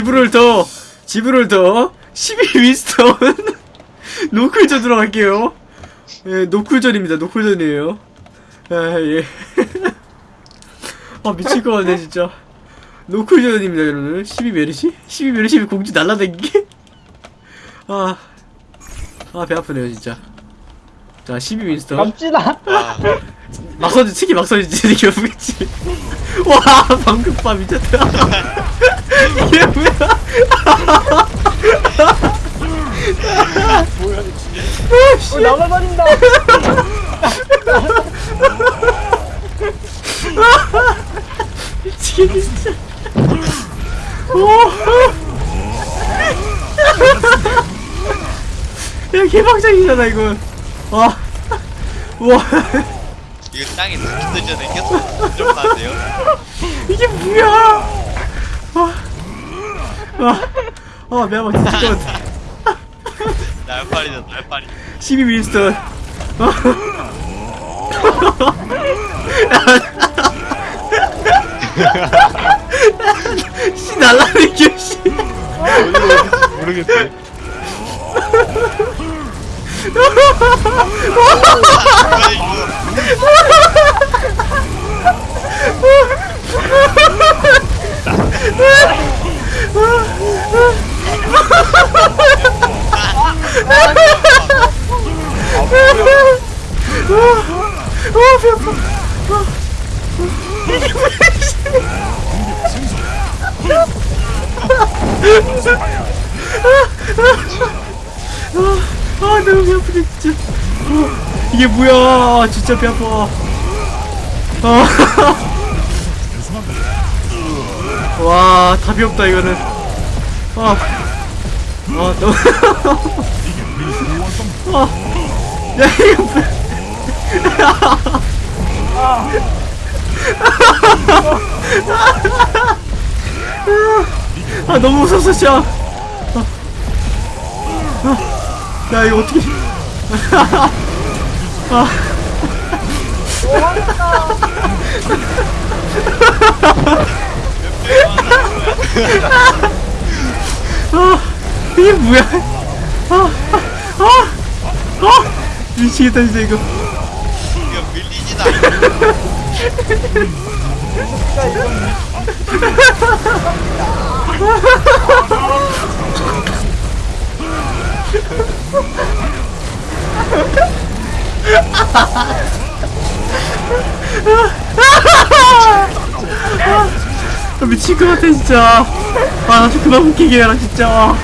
지브를 더 지브를 더 12 윈스턴. 노클전 들어갈게요. 예 노클전입니다. 노클전이에요. 아 예. 아 미칠 것 같네 진짜. 노클전입니다 여러분 12 메르시? 12 메르시 공주 날라다니기? 아 아 배 아프네요 진짜. 자 12 윈스턴. 갑시다. 아, 막 서지 특히 막 서지 이게 뭐겠지. 와 방금 봐 미쳤다 이게 뭐야 어, 날아다닌다. 미치겠네 진짜 오. 야 개방장이잖아 이건 와 우와 이거 땅에 눕기 전에 계속 좀 나세요. 이게 뭐야 아 아 매번 진짜 것 같아 날파리다 날파리. 12 윈스턴 씨 날라다니겨 씨. 모르겠대. 이거? 아 너무 배 아프네 진짜 어, 이게 뭐야 진짜 배 아파 아. 와 답이 없다 이거는. 아, 아 너무. 아, 야 이거 아 너무 무서웠어 진짜. 아, 아, 야 이거 어떻게. 아 이게 뭐야? 아아아 아, 아, 미치겠다 진짜 이거. 이거 밀리지도 않고. 아, 미칠 것 같아 진짜. 아나 좀 그만 웃기게 해라 진짜.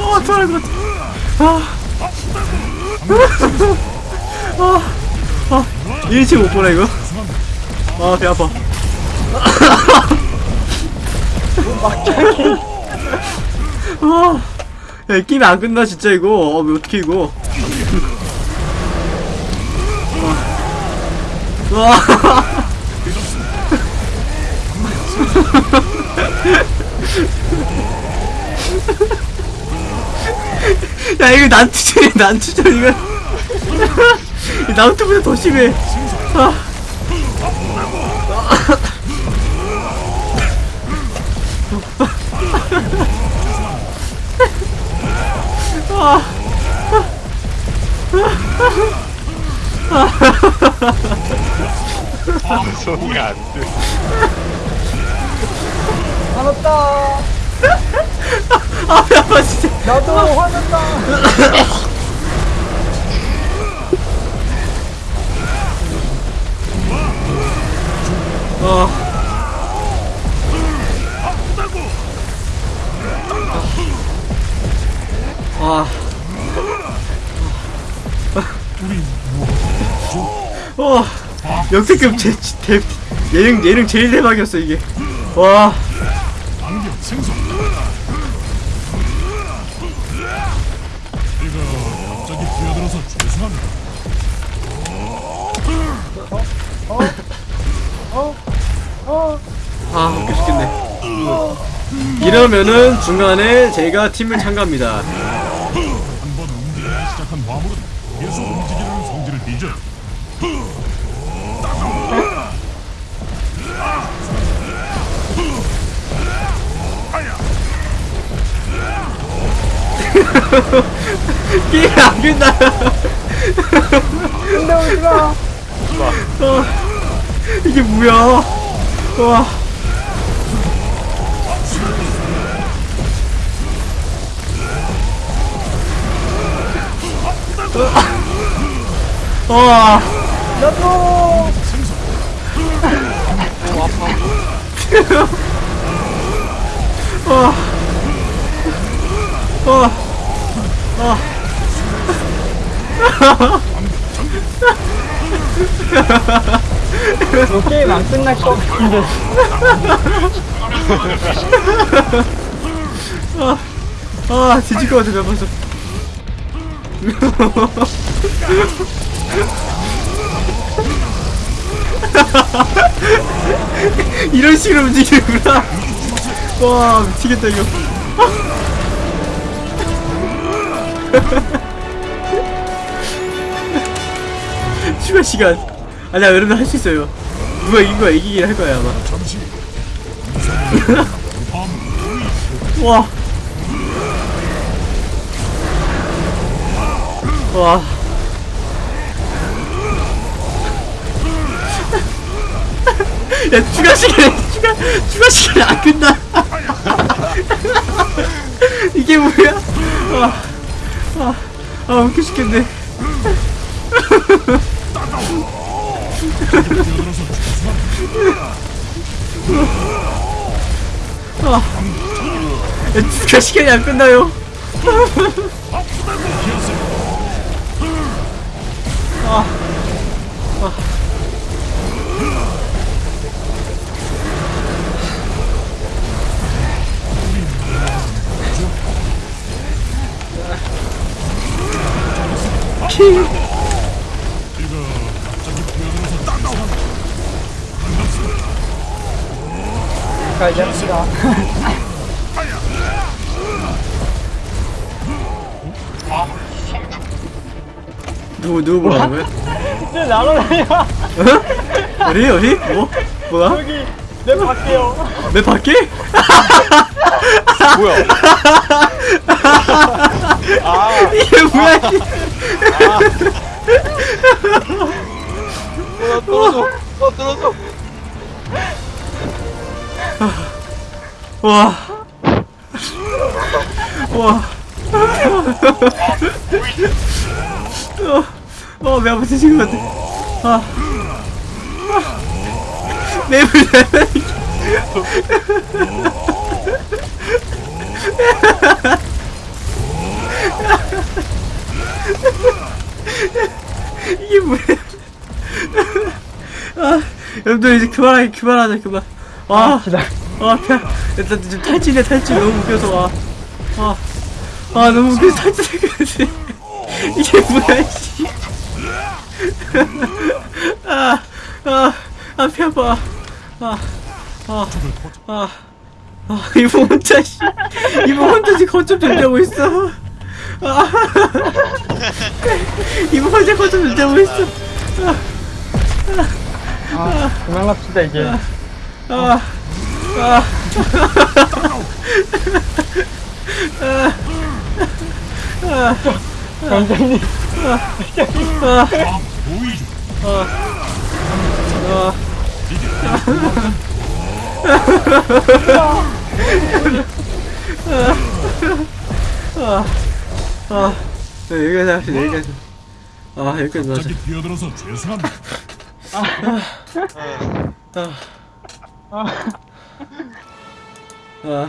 아 토할 것 같아 아, 아, 아, 1치 못 보네 이거. 아배 아파 아, 야, 게임 안 끝나 진짜 이거. 어, 왜 어떻게 이거? 와. 와. 야 이거 난투전이야 난투전 이거 이 나루토보다 더 심해 아. 아. 방송이 안 돼. 화났다. 아, 배 아파, 진짜. 나도 화났다. 어. 아. 어. 역대급 제, 대, 예능, 예능 제일 대박이었어, 이게. 와. 아, 웃겨 죽겠네. 이러면은 중간에 제가 팀을 참가합니다. 약한 화물은 계속 움직이려는 성질을 빚어. 게임 안 끝나. 근데 오지마 어, 이게 뭐야? 와. 와. 나도 와. 와. 와. 너 게임 안 끝날 것 같은데 아, 뒤질 것 같아, 나 벌써. 이런 식으로 움직이는구나. 와, 미치겠다, 이거. 추가 시간. 아니야, 여러분 할 수 있어요. 누가 이긴 거야, 이기긴 할 거야, 아마. 와. 와. 야, 추가 시간, 추가, 추가 시간이 안 끝나. 이게 뭐야? 아, 아, 아, 웃겨 죽겠네. 죄송합니다. 야, 추가 시간이 안 끝나요. 죄송합니다. 자 이제 합시다 누구, 누구 뭐라는 거야? 이제 날아다녀 어디, 어디? 뭐? 뭐야? 여기 내 밖에요 내 밖에? 어, 어, 배 아파 지금 같아. 아. 맵을 이게 뭐야? 아, 여러분들 이제 그만하게 그만하자 그만. 아, 아, 배, 일단 좀 탈진해, 탈진. 너무 웃겨서, 와. 아, 아, 너무 웃겨서 탈진해야지. 이게 뭐야, 씨. 아, 아, 아, 배 아파. 아, 아, 아, 아, 이모 혼자, 씨. 이모 혼자 지금 거점 존재하고 있어. 아, 이모 혼자 거점 존재하고 있어. 아 그만 갑시다 이제 아, 아. 원장님 아, 보이죠? 아. 아, 네, 여기까지 합시다, 여기까지. 아, 여기까지 하자. 갑자기 뛰어들어서 죄송합니다. 아,